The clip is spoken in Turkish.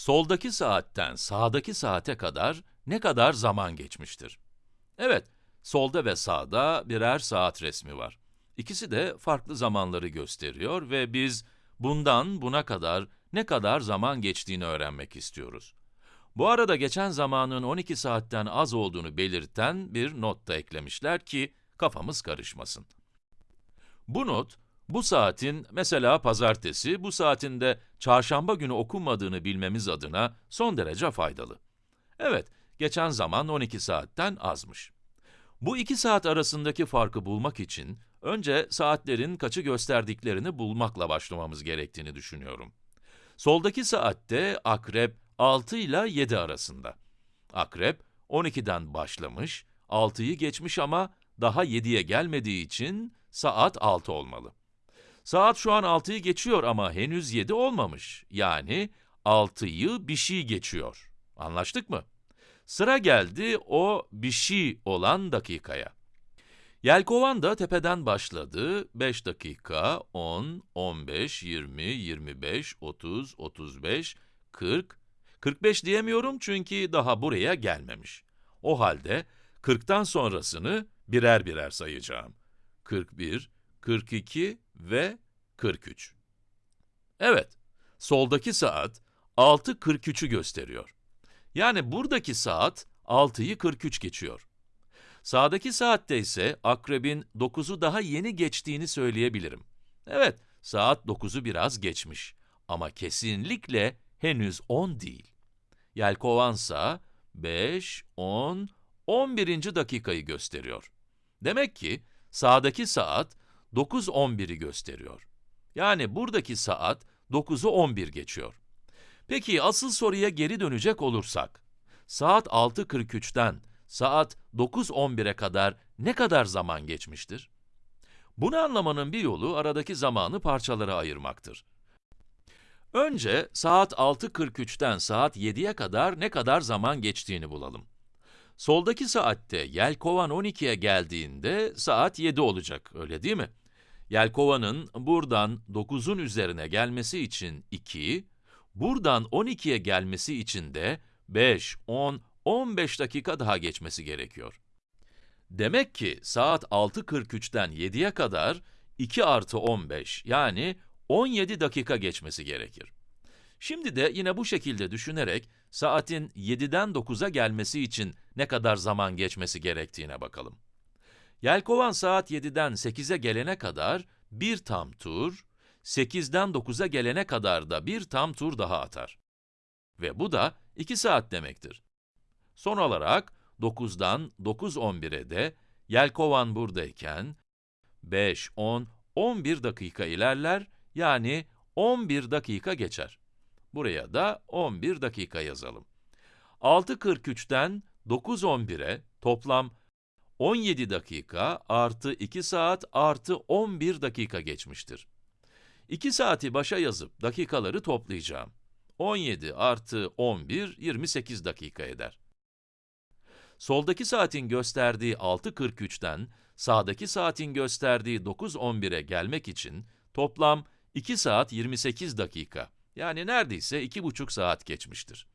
Soldaki saatten sağdaki saate kadar ne kadar zaman geçmiştir? Evet, solda ve sağda birer saat resmi var. İkisi de farklı zamanları gösteriyor ve biz bundan buna kadar ne kadar zaman geçtiğini öğrenmek istiyoruz. Bu arada geçen zamanın 12 saatten az olduğunu belirten bir not da eklemişler ki kafamız karışmasın. Bu not, bu saatin mesela pazartesi, bu saatin de çarşamba günü okunmadığını bilmemiz adına son derece faydalı. Evet, geçen zaman 12 saatten azmış. Bu iki saat arasındaki farkı bulmak için, önce saatlerin kaçı gösterdiklerini bulmakla başlamamız gerektiğini düşünüyorum. Soldaki saatte akrep 6 ile 7 arasında. Akrep 12'den başlamış, 6'yı geçmiş ama daha 7'ye gelmediği için saat 6 olmalı. Saat şu an 6'yı geçiyor ama henüz 7 olmamış. Yani 6'yı bir şey geçiyor. Anlaştık mı? Sıra geldi o bir şey olan dakikaya. Yelkovan da tepeden başladı. 5 dakika, 10, 15, 20, 25, 30, 35, 40. 45 diyemiyorum çünkü daha buraya gelmemiş. O halde 40'tan sonrasını birer birer sayacağım. 41, 42 ve 43. Evet, soldaki saat 6.43'ü gösteriyor. Yani buradaki saat 6'yı 43 geçiyor. Sağdaki saatte ise akrebin 9'u daha yeni geçtiğini söyleyebilirim. Evet, saat 9'u biraz geçmiş ama kesinlikle henüz 10 değil. Yelkovansa 5, 10, 11. dakikayı gösteriyor. Demek ki sağdaki saat 9.11'i gösteriyor. Yani buradaki saat 9'u 11 geçiyor. Peki asıl soruya geri dönecek olursak, saat 6.43'ten saat 9.11'e kadar ne kadar zaman geçmiştir? Bunu anlamanın bir yolu aradaki zamanı parçalara ayırmaktır. Önce saat 6.43'ten saat 7'ye kadar ne kadar zaman geçtiğini bulalım. Soldaki saatte yelkovan 12'ye geldiğinde saat 7 olacak, öyle değil mi? Yelkovanın buradan 9'un üzerine gelmesi için 2, buradan 12'ye gelmesi için de 5, 10, 15 dakika daha geçmesi gerekiyor. Demek ki saat 6.43'ten 7'ye kadar 2 artı 15 yani 17 dakika geçmesi gerekir. Şimdi de yine bu şekilde düşünerek saatin 7'den 9'a gelmesi için ne kadar zaman geçmesi gerektiğine bakalım. Yelkovan saat 7'den 8'e gelene kadar bir tam tur, 8'den 9'a gelene kadar da bir tam tur daha atar. Ve bu da 2 saat demektir. Son olarak 9'dan 9.11'e de Yelkovan buradayken 5, 10, 11 dakika ilerler, yani 11 dakika geçer. Buraya da 11 dakika yazalım. 6.43'ten 9.11'e toplam 17 dakika artı 2 saat artı 11 dakika geçmiştir. 2 saati başa yazıp dakikaları toplayacağım. 17 artı 11, 28 dakika eder. Soldaki saatin gösterdiği 6.43'ten sağdaki saatin gösterdiği 9.11'e gelmek için toplam 2 saat 28 dakika, yani neredeyse 2,5 saat geçmiştir.